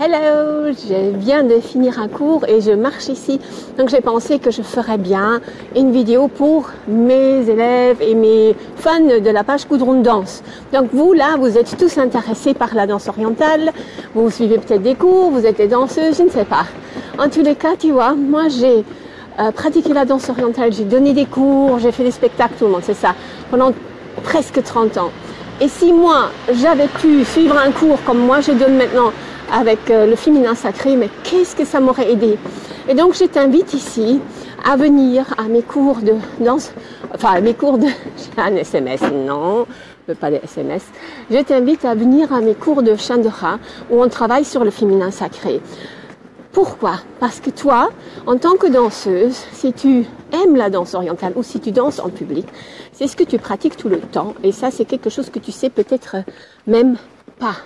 Hello, je viens de finir un cours et je marche ici. Donc j'ai pensé que je ferais bien une vidéo pour mes élèves et mes fans de la page Coudron de danse. Donc vous là, vous êtes tous intéressés par la danse orientale. Vous suivez peut-être des cours, vous êtes des danseuses, je ne sais pas. En tous les cas, tu vois, moi j'ai euh, pratiqué la danse orientale, j'ai donné des cours, j'ai fait des spectacles, tout le monde, c'est ça, pendant presque 30 ans. Et si moi, j'avais pu suivre un cours comme moi je donne maintenant avec euh, le féminin sacré, mais qu'est-ce que ça m'aurait aidé? Et donc je t'invite ici à venir à mes cours de danse, enfin à mes cours de... J'ai un SMS, non, pas des SMS. Je t'invite à venir à mes cours de Chandra où on travaille sur le féminin sacré. Pourquoi? Parce que toi, en tant que danseuse, si tu aimes la danse orientale ou si tu danses en public, c'est ce que tu pratiques tout le temps. Et ça, c'est quelque chose que tu sais peut-être même pas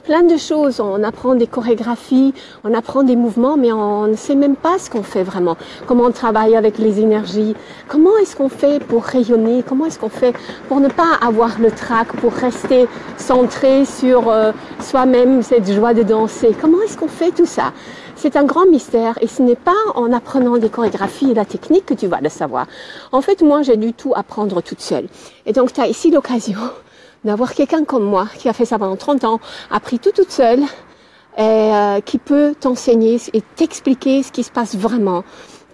plein de choses. On apprend des chorégraphies, on apprend des mouvements, mais on ne sait même pas ce qu'on fait vraiment. Comment on travaille avec les énergies. Comment est-ce qu'on fait pour rayonner? Comment est-ce qu'on fait pour ne pas avoir le trac, pour rester centré sur euh, soi-même, cette joie de danser? Comment est-ce qu'on fait tout ça? C'est un grand mystère et ce n'est pas en apprenant des chorégraphies et la technique que tu vas le savoir. En fait, moi, j'ai du tout apprendre toute seule. Et donc, tu as ici l'occasion d'avoir quelqu'un comme moi qui a fait ça pendant 30 ans, appris tout toute seule, et euh, qui peut t'enseigner et t'expliquer ce qui se passe vraiment.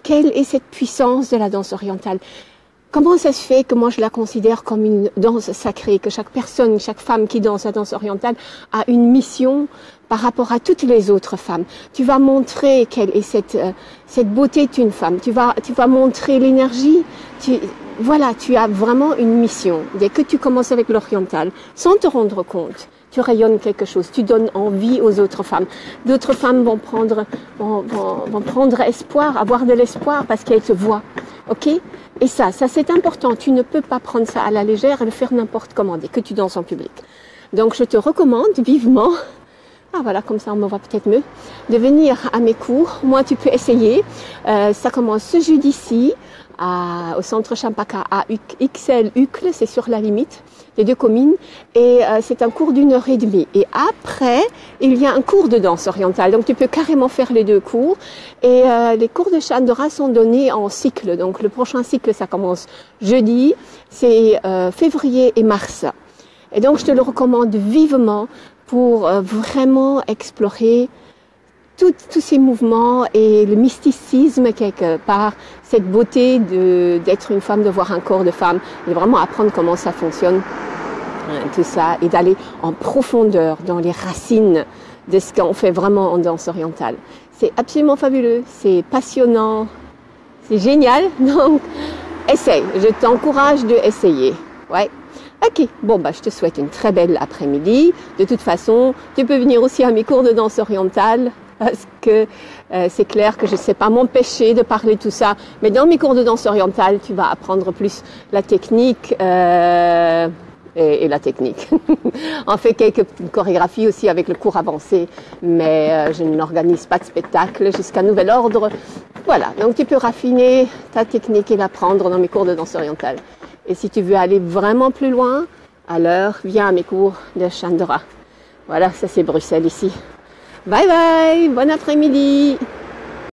Quelle est cette puissance de la danse orientale? Comment ça se fait que moi je la considère comme une danse sacrée, que chaque personne, chaque femme qui danse la danse orientale a une mission par rapport à toutes les autres femmes. Tu vas montrer quelle est cette, euh, cette beauté d'une femme. Tu vas, tu vas montrer l'énergie. Tu, voilà, tu as vraiment une mission. Dès que tu commences avec l'oriental, sans te rendre compte, tu rayonnes quelque chose, tu donnes envie aux autres femmes. D'autres femmes vont prendre, vont, vont, prendre espoir, avoir de l'espoir parce qu'elles te voient. Ok? Et ça, ça c'est important. Tu ne peux pas prendre ça à la légère et le faire n'importe comment dès que tu danses en public. Donc je te recommande vivement ah voilà, comme ça on me voit peut-être mieux, de venir à mes cours. Moi, tu peux essayer. Euh, ça commence ce jeudi-ci au centre Champaka à XL Ucle, c'est sur la limite des deux communes, et euh, c'est un cours d'une heure et demie. Et après, il y a un cours de danse orientale, donc tu peux carrément faire les deux cours. Et euh, les cours de Chandra sont donnés en cycle, donc le prochain cycle, ça commence jeudi, c'est euh, février et mars. Et donc je te le recommande vivement pour vraiment explorer tous ces mouvements et le mysticisme quelque part, cette beauté d'être une femme, de voir un corps de femme, et vraiment apprendre comment ça fonctionne, hein, tout ça, et d'aller en profondeur dans les racines de ce qu'on fait vraiment en danse orientale. C'est absolument fabuleux, c'est passionnant, c'est génial, donc essaye, je t'encourage de essayer. Ouais. Ok, bon bah je te souhaite une très belle après-midi. De toute façon, tu peux venir aussi à mes cours de danse orientale parce que euh, c'est clair que je ne sais pas m'empêcher de parler tout ça. Mais dans mes cours de danse orientale, tu vas apprendre plus la technique euh, et, et, la technique. On fait quelques chorégraphies aussi avec le cours avancé, mais euh, je n'organise pas de spectacle jusqu'à nouvel ordre. Voilà, donc tu peux raffiner ta technique et l'apprendre dans mes cours de danse orientale. Et si tu veux aller vraiment plus loin, alors viens à mes cours de Chandra. Voilà, ça c'est Bruxelles ici. Bye bye, bon après-midi.